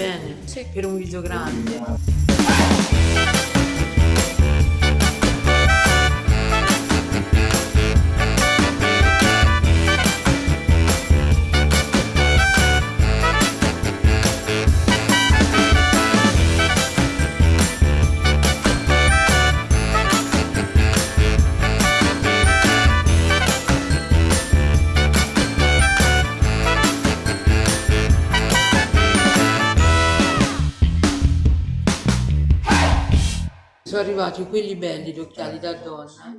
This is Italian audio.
bene sì. per un video grande. Sono arrivati quelli belli, gli occhiali da donna.